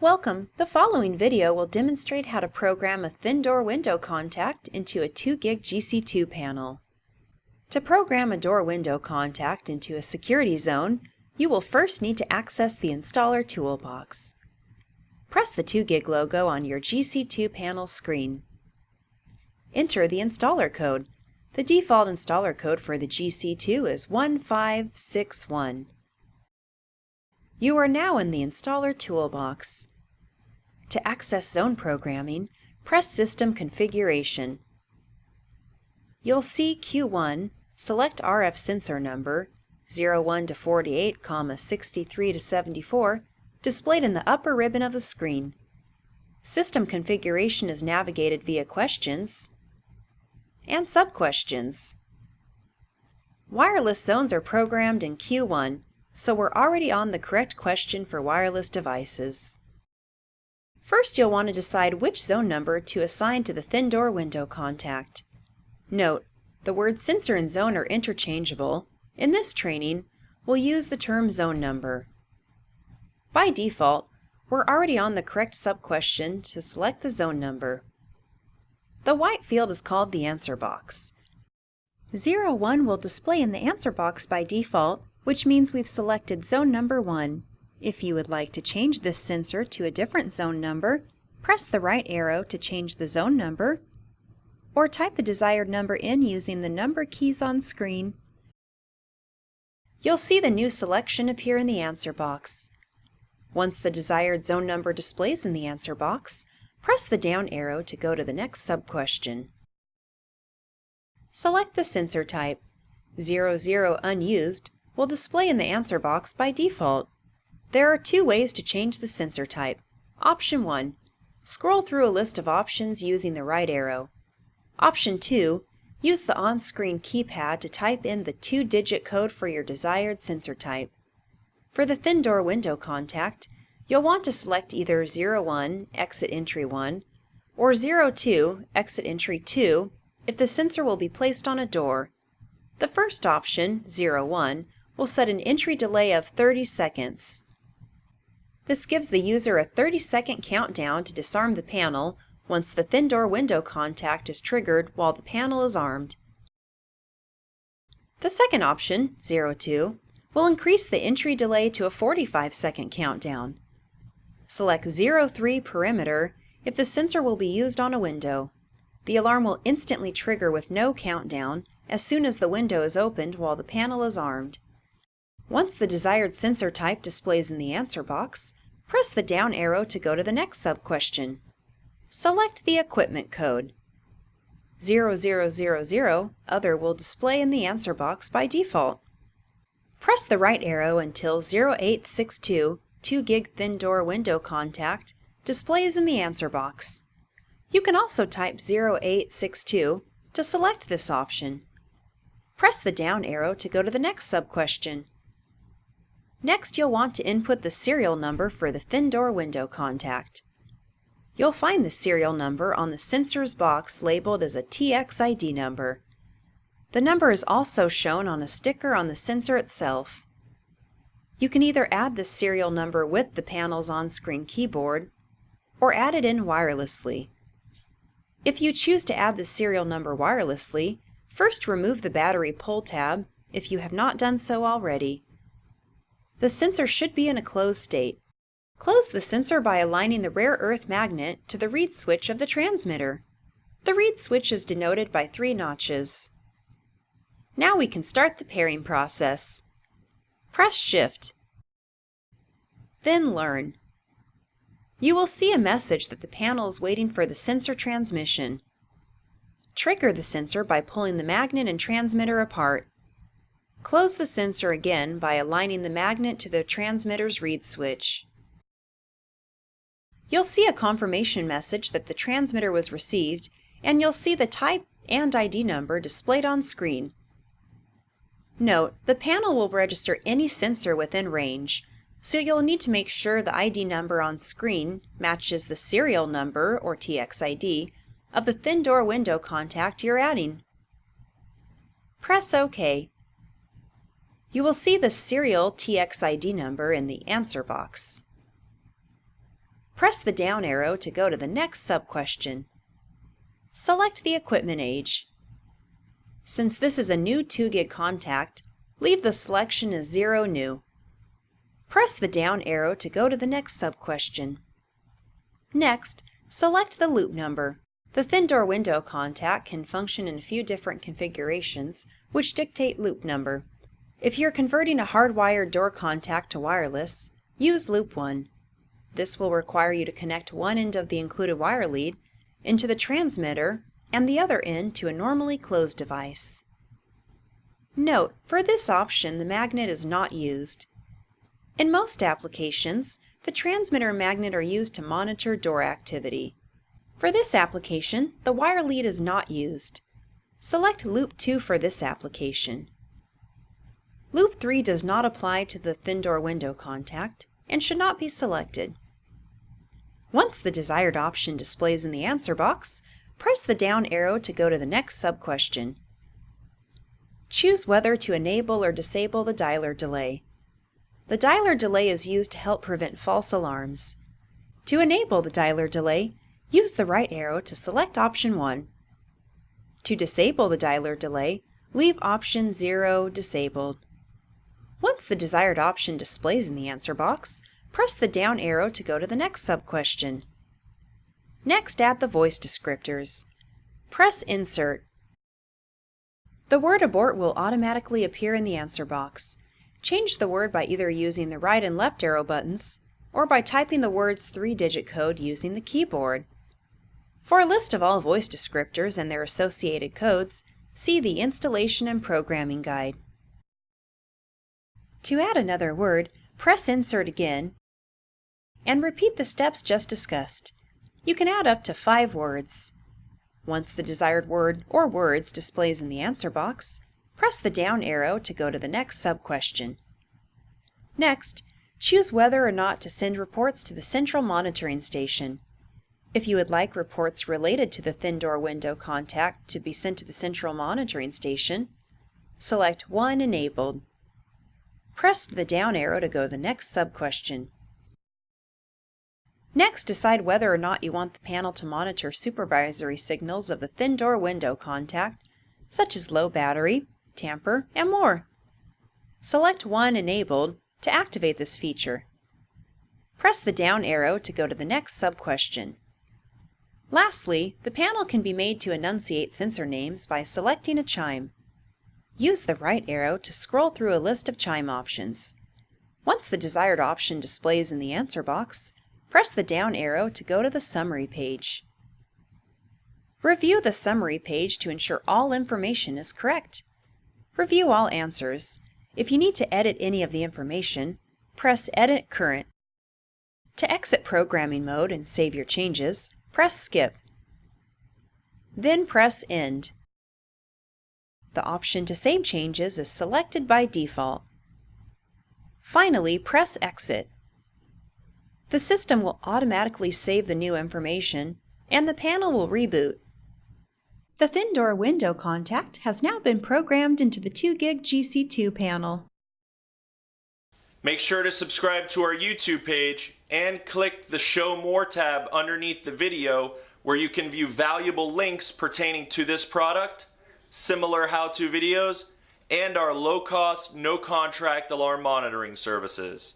Welcome! The following video will demonstrate how to program a thin door window contact into a 2 gig GC2 panel. To program a door window contact into a security zone, you will first need to access the installer toolbox. Press the 2 gig logo on your GC2 panel screen. Enter the installer code. The default installer code for the GC2 is 1561. You are now in the Installer toolbox. To access zone programming, press System Configuration. You'll see Q1, select RF sensor number 01 to 48, 63 to 74 displayed in the upper ribbon of the screen. System configuration is navigated via questions and sub-questions. Wireless zones are programmed in Q1 so we're already on the correct question for wireless devices. First, you'll want to decide which zone number to assign to the thin door window contact. Note, the words sensor and zone are interchangeable. In this training, we'll use the term zone number. By default, we're already on the correct sub-question to select the zone number. The white field is called the answer box. 01 will display in the answer box by default which means we've selected zone number 1. If you would like to change this sensor to a different zone number, press the right arrow to change the zone number, or type the desired number in using the number keys on screen. You'll see the new selection appear in the answer box. Once the desired zone number displays in the answer box, press the down arrow to go to the next sub-question. Select the sensor type, 00 unused, will display in the answer box by default. There are two ways to change the sensor type. Option 1. Scroll through a list of options using the right arrow. Option 2. Use the on-screen keypad to type in the two-digit code for your desired sensor type. For the thin door window contact, you'll want to select either 01, exit entry 1, or 02, exit entry 2, if the sensor will be placed on a door. The first option, 01, will set an entry delay of 30 seconds. This gives the user a 30 second countdown to disarm the panel once the thin door window contact is triggered while the panel is armed. The second option, 02, will increase the entry delay to a 45 second countdown. Select 03 perimeter if the sensor will be used on a window. The alarm will instantly trigger with no countdown as soon as the window is opened while the panel is armed. Once the desired sensor type displays in the answer box, press the down arrow to go to the next sub-question. Select the equipment code. 0000 Other will display in the answer box by default. Press the right arrow until 0862 2 gig thin door window contact displays in the answer box. You can also type 0862 to select this option. Press the down arrow to go to the next sub-question. Next, you'll want to input the serial number for the thin door window contact. You'll find the serial number on the sensor's box labeled as a TXID number. The number is also shown on a sticker on the sensor itself. You can either add the serial number with the panel's on-screen keyboard or add it in wirelessly. If you choose to add the serial number wirelessly, first remove the battery pull tab if you have not done so already. The sensor should be in a closed state. Close the sensor by aligning the rare earth magnet to the reed switch of the transmitter. The reed switch is denoted by three notches. Now we can start the pairing process. Press Shift. Then Learn. You will see a message that the panel is waiting for the sensor transmission. Trigger the sensor by pulling the magnet and transmitter apart. Close the sensor again by aligning the magnet to the transmitter's reed switch. You'll see a confirmation message that the transmitter was received, and you'll see the type and ID number displayed on screen. Note, the panel will register any sensor within range, so you'll need to make sure the ID number on screen matches the serial number, or TXID, of the thin door window contact you're adding. Press OK you will see the serial TXID number in the answer box. Press the down arrow to go to the next sub-question. Select the equipment age. Since this is a new 2 gig contact, leave the selection as 0 new. Press the down arrow to go to the next sub-question. Next, select the loop number. The thin door window contact can function in a few different configurations, which dictate loop number. If you're converting a hardwired door contact to wireless, use loop 1. This will require you to connect one end of the included wire lead into the transmitter and the other end to a normally closed device. Note, for this option the magnet is not used. In most applications, the transmitter and magnet are used to monitor door activity. For this application, the wire lead is not used. Select Loop 2 for this application. Loop 3 does not apply to the thin door window contact and should not be selected. Once the desired option displays in the answer box, press the down arrow to go to the next sub-question. Choose whether to enable or disable the dialer delay. The dialer delay is used to help prevent false alarms. To enable the dialer delay, use the right arrow to select option 1. To disable the dialer delay, leave option 0 disabled. Once the desired option displays in the answer box, press the down arrow to go to the next sub-question. Next, add the voice descriptors. Press Insert. The word abort will automatically appear in the answer box. Change the word by either using the right and left arrow buttons or by typing the word's three-digit code using the keyboard. For a list of all voice descriptors and their associated codes, see the Installation and Programming Guide. To add another word, press Insert again and repeat the steps just discussed. You can add up to five words. Once the desired word or words displays in the answer box, press the down arrow to go to the next sub-question. Next, choose whether or not to send reports to the central monitoring station. If you would like reports related to the thin door window contact to be sent to the central monitoring station, select 1 Enabled. Press the down arrow to go to the next sub-question. Next, decide whether or not you want the panel to monitor supervisory signals of the thin door window contact, such as low battery, tamper, and more. Select 1 Enabled to activate this feature. Press the down arrow to go to the next sub-question. Lastly, the panel can be made to enunciate sensor names by selecting a chime. Use the right arrow to scroll through a list of chime options. Once the desired option displays in the answer box, press the down arrow to go to the summary page. Review the summary page to ensure all information is correct. Review all answers. If you need to edit any of the information, press Edit Current. To exit programming mode and save your changes, Press Skip. Then press End. The option to save changes is selected by default. Finally, press Exit. The system will automatically save the new information, and the panel will reboot. The thin door window contact has now been programmed into the 2 gig GC2 panel. Make sure to subscribe to our YouTube page and click the Show More tab underneath the video where you can view valuable links pertaining to this product, similar how-to videos, and our low-cost, no-contract alarm monitoring services.